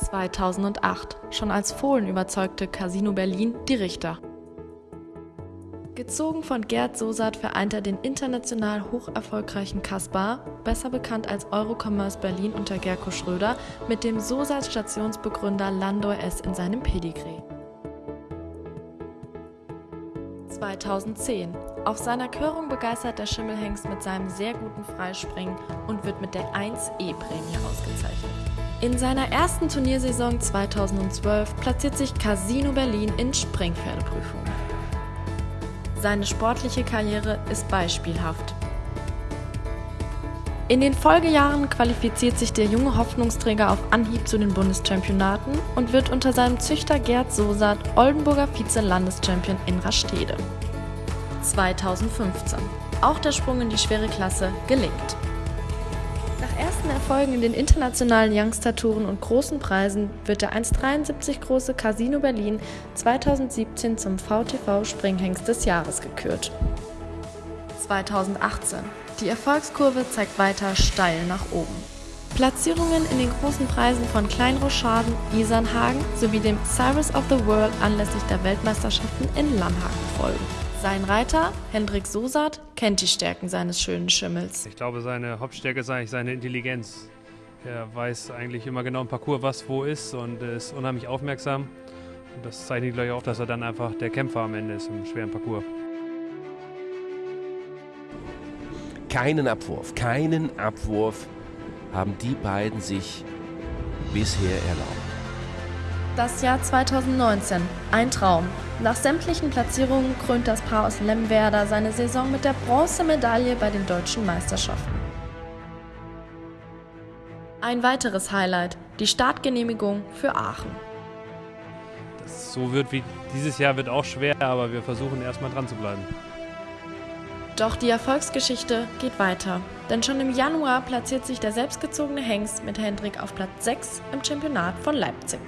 2008. Schon als Fohlen überzeugte Casino Berlin die Richter. Gezogen von Gerd Sosat vereint er den international hocherfolgreichen Kaspar, besser bekannt als Eurocommerce Berlin unter Gerko Schröder, mit dem Sosat-Stationsbegründer Landor S. in seinem Pedigree. 2010. Auf seiner Körung begeistert der Schimmelhengst mit seinem sehr guten Freispringen und wird mit der 1E-Prämie ausgezeichnet. In seiner ersten Turniersaison 2012 platziert sich Casino Berlin in Springpferdeprüfungen. Seine sportliche Karriere ist beispielhaft. In den Folgejahren qualifiziert sich der junge Hoffnungsträger auf Anhieb zu den Bundeschampionaten und wird unter seinem Züchter Gerd Sosat Oldenburger Vize-Landeschampion in Rastede. 2015. Auch der Sprung in die schwere Klasse gelingt. Nach ersten Erfolgen in den internationalen Youngster-Touren und großen Preisen wird der 1,73 große Casino Berlin 2017 zum VTV Springhengst des Jahres gekürt. 2018. Die Erfolgskurve zeigt weiter steil nach oben. Platzierungen in den großen Preisen von Kleinroschaden, Isernhagen sowie dem Cyrus of the World anlässlich der Weltmeisterschaften in Lamhagen folgen. Sein Reiter, Hendrik Sosat, kennt die Stärken seines schönen Schimmels. Ich glaube, seine Hauptstärke ist eigentlich seine Intelligenz. Er weiß eigentlich immer genau im Parcours, was wo ist und ist unheimlich aufmerksam. Und das zeichnet, glaube ich, auch, dass er dann einfach der Kämpfer am Ende ist im schweren Parcours. Keinen Abwurf, keinen Abwurf haben die beiden sich bisher erlaubt. Das Jahr 2019. Ein Traum. Nach sämtlichen Platzierungen krönt das Paar aus Lemwerder seine Saison mit der Bronzemedaille bei den deutschen Meisterschaften. Ein weiteres Highlight, die Startgenehmigung für Aachen. Das so wird wie dieses Jahr wird auch schwer, aber wir versuchen erstmal dran zu bleiben. Doch die Erfolgsgeschichte geht weiter, denn schon im Januar platziert sich der selbstgezogene Hengst mit Hendrik auf Platz 6 im Championat von Leipzig.